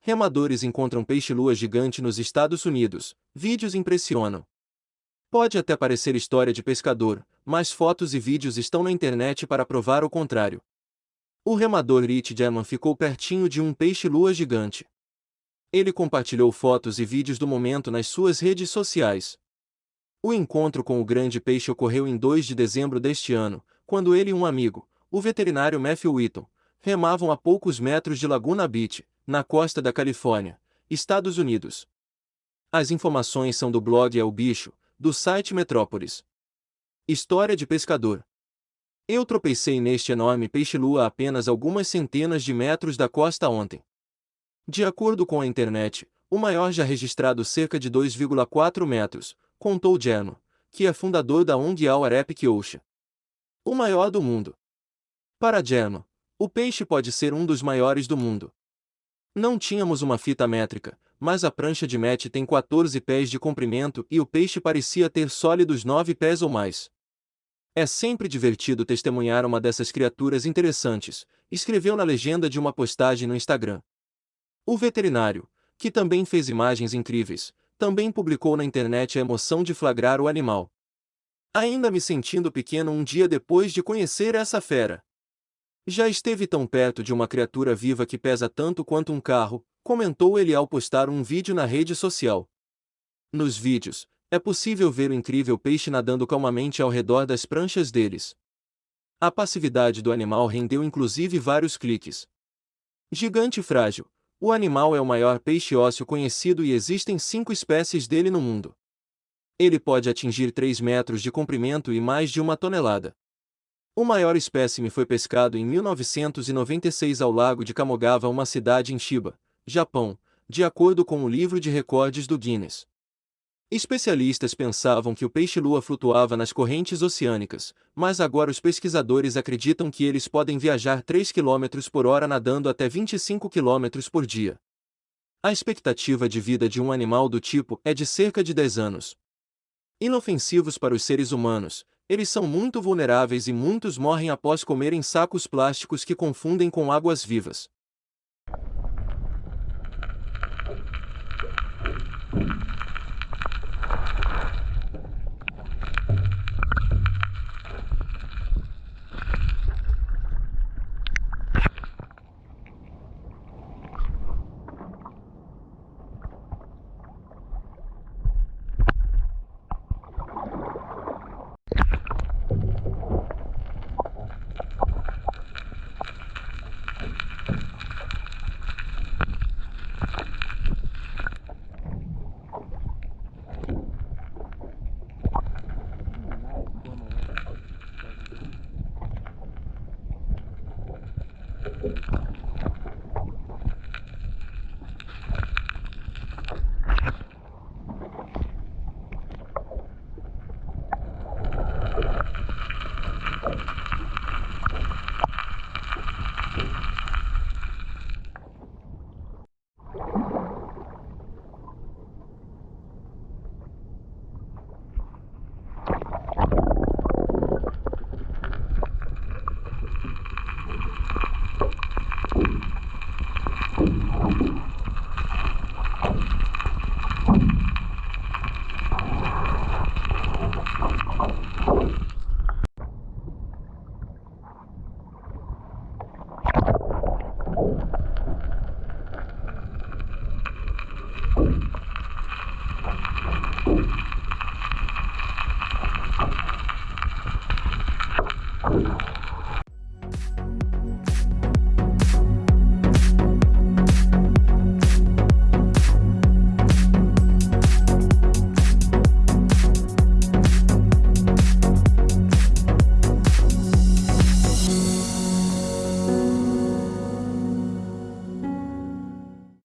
Remadores encontram peixe-lua gigante nos Estados Unidos. Vídeos impressionam. Pode até parecer história de pescador, mas fotos e vídeos estão na internet para provar o contrário. O remador Rich German ficou pertinho de um peixe-lua gigante. Ele compartilhou fotos e vídeos do momento nas suas redes sociais. O encontro com o grande peixe ocorreu em 2 de dezembro deste ano, quando ele e um amigo, o veterinário Matthew Whitton, remavam a poucos metros de Laguna Beach, na costa da Califórnia, Estados Unidos. As informações são do blog É o Bicho, do site Metrópolis. História de pescador. Eu tropecei neste enorme peixe-lua a apenas algumas centenas de metros da costa ontem. De acordo com a internet, o maior já registrado cerca de 2,4 metros, contou Jerno, que é fundador da ONG Our Epic Ocean. O maior do mundo. Para Jerno, o peixe pode ser um dos maiores do mundo. Não tínhamos uma fita métrica, mas a prancha de mete tem 14 pés de comprimento e o peixe parecia ter sólidos 9 pés ou mais. É sempre divertido testemunhar uma dessas criaturas interessantes, escreveu na legenda de uma postagem no Instagram. O veterinário, que também fez imagens incríveis, também publicou na internet a emoção de flagrar o animal. Ainda me sentindo pequeno um dia depois de conhecer essa fera. Já esteve tão perto de uma criatura viva que pesa tanto quanto um carro, comentou ele ao postar um vídeo na rede social. Nos vídeos, é possível ver o incrível peixe nadando calmamente ao redor das pranchas deles. A passividade do animal rendeu inclusive vários cliques. Gigante frágil, o animal é o maior peixe ósseo conhecido e existem cinco espécies dele no mundo. Ele pode atingir 3 metros de comprimento e mais de uma tonelada. O maior espécime foi pescado em 1996 ao lago de Kamogawa, uma cidade em Chiba, Japão, de acordo com o livro de recordes do Guinness. Especialistas pensavam que o peixe-lua flutuava nas correntes oceânicas, mas agora os pesquisadores acreditam que eles podem viajar 3 km por hora nadando até 25 km por dia. A expectativa de vida de um animal do tipo é de cerca de 10 anos. Inofensivos para os seres humanos, eles são muito vulneráveis e muitos morrem após comerem sacos plásticos que confundem com águas vivas. you